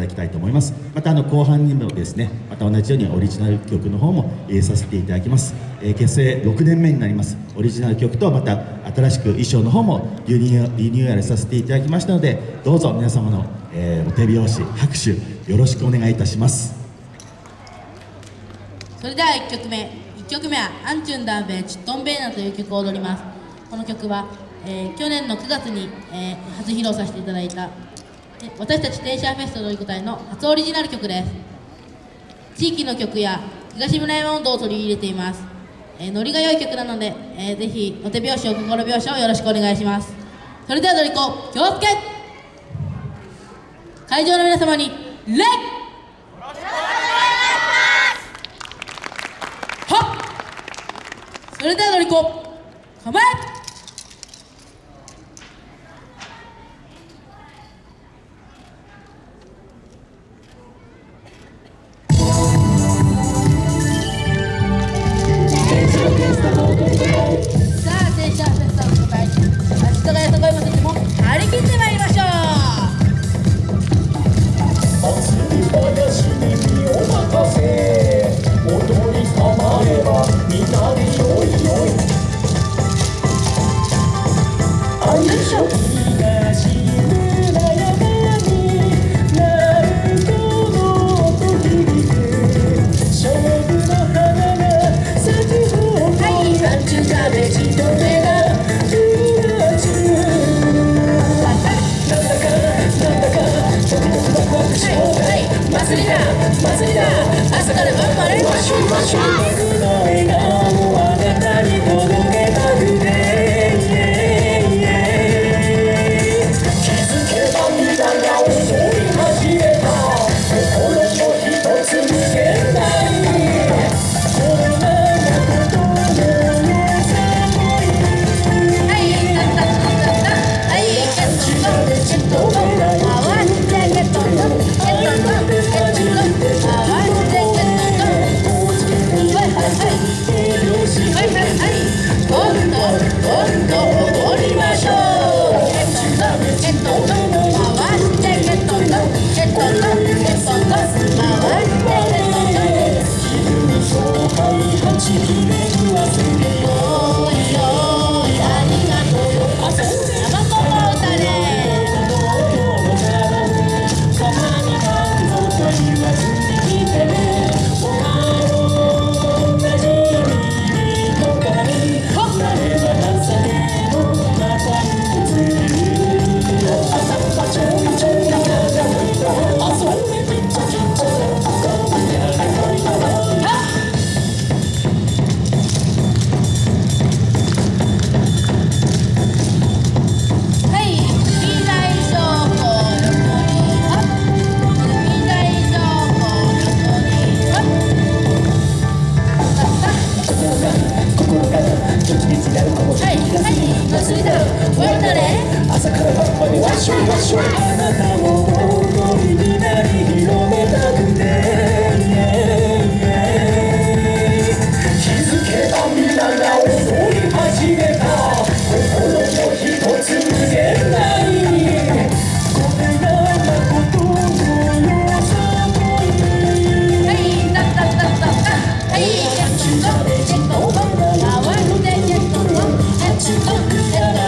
ただきたいと思います。またあの後半にもですねまた同じようにオリジナル曲の方も入れさせていただきます、えー、結成6年目になります。オリジナル曲とまた新しく衣装の方もリニューアルさせていただきましたのでどうぞ皆様の、えー、お手拍子拍手よろしくお願いいたします。それでは1曲目。1曲目は「アンチュンダーベーチットンベーナ」という曲を踊ります。この曲は、えー、去年の9月に、えー、初披露させていただいた私たちテンシャーフェストという隊の初オリジナル曲です。地域の曲や東村山温度を取り入れています、えー、ノリが良い曲なので、えー、ぜひお手拍子お心拍子をよろしくお願いします。それではドリコ気をつけ会場の皆様に礼それではのりこ構え!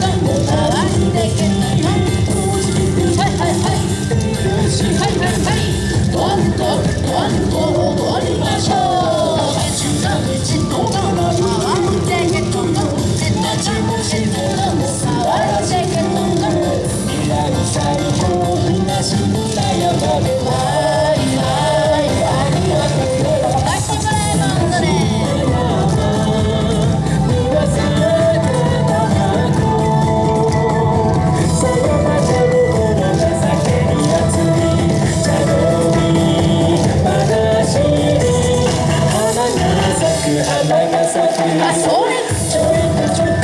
Don't ちょっと